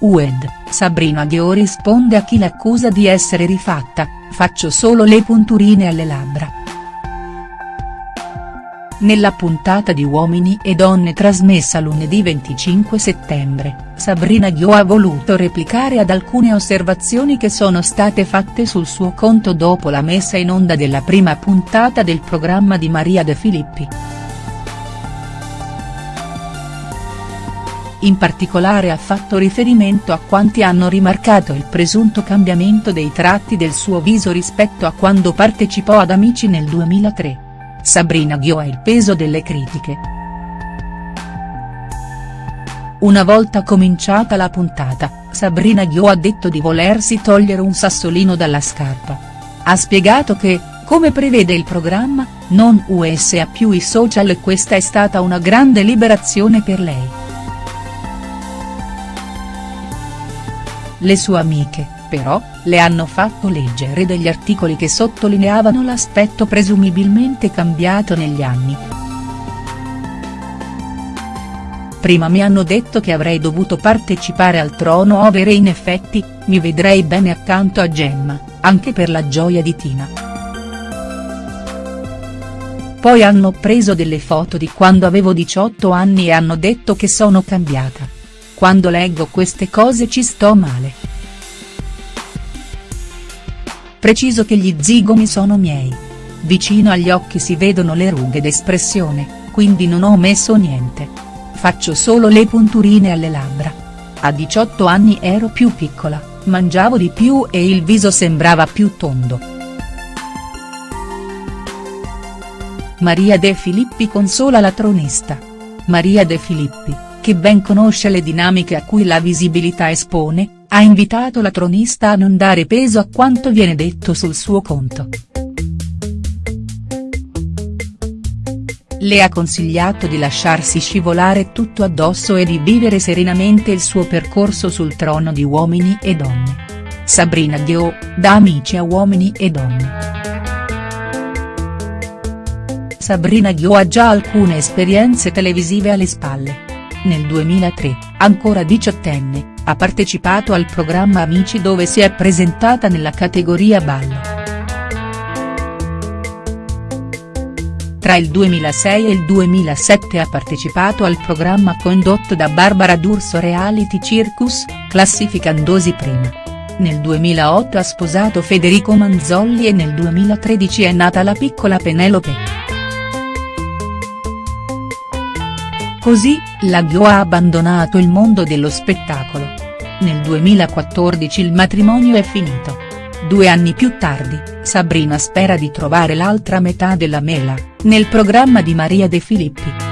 UED, Sabrina Ghio risponde a chi l'accusa di essere rifatta, faccio solo le punturine alle labbra. Nella puntata di Uomini e Donne trasmessa lunedì 25 settembre, Sabrina Ghio ha voluto replicare ad alcune osservazioni che sono state fatte sul suo conto dopo la messa in onda della prima puntata del programma di Maria De Filippi. In particolare ha fatto riferimento a quanti hanno rimarcato il presunto cambiamento dei tratti del suo viso rispetto a quando partecipò ad Amici nel 2003. Sabrina Ghio ha il peso delle critiche. Una volta cominciata la puntata, Sabrina Ghio ha detto di volersi togliere un sassolino dalla scarpa. Ha spiegato che, come prevede il programma, non usa più i social e questa è stata una grande liberazione per lei. Le sue amiche, però, le hanno fatto leggere degli articoli che sottolineavano l'aspetto presumibilmente cambiato negli anni. Prima mi hanno detto che avrei dovuto partecipare al trono over e in effetti, mi vedrei bene accanto a Gemma, anche per la gioia di Tina. Poi hanno preso delle foto di quando avevo 18 anni e hanno detto che sono cambiata. Quando leggo queste cose ci sto male. Preciso che gli zigomi sono miei. Vicino agli occhi si vedono le rughe d'espressione, quindi non ho messo niente. Faccio solo le punturine alle labbra. A 18 anni ero più piccola, mangiavo di più e il viso sembrava più tondo. Maria De Filippi consola la tronista. Maria De Filippi che ben conosce le dinamiche a cui la visibilità espone, ha invitato la tronista a non dare peso a quanto viene detto sul suo conto. Le ha consigliato di lasciarsi scivolare tutto addosso e di vivere serenamente il suo percorso sul trono di Uomini e Donne. Sabrina Ghio, da Amici a Uomini e Donne. Sabrina Ghio ha già alcune esperienze televisive alle spalle. Nel 2003, ancora diciottenne, ha partecipato al programma Amici dove si è presentata nella categoria ballo. Tra il 2006 e il 2007 ha partecipato al programma condotto da Barbara D'Urso Reality Circus, classificandosi prima. Nel 2008 ha sposato Federico Manzolli e nel 2013 è nata la piccola Penelope. Così, la Ghio ha abbandonato il mondo dello spettacolo. Nel 2014 il matrimonio è finito. Due anni più tardi, Sabrina spera di trovare l'altra metà della mela, nel programma di Maria De Filippi.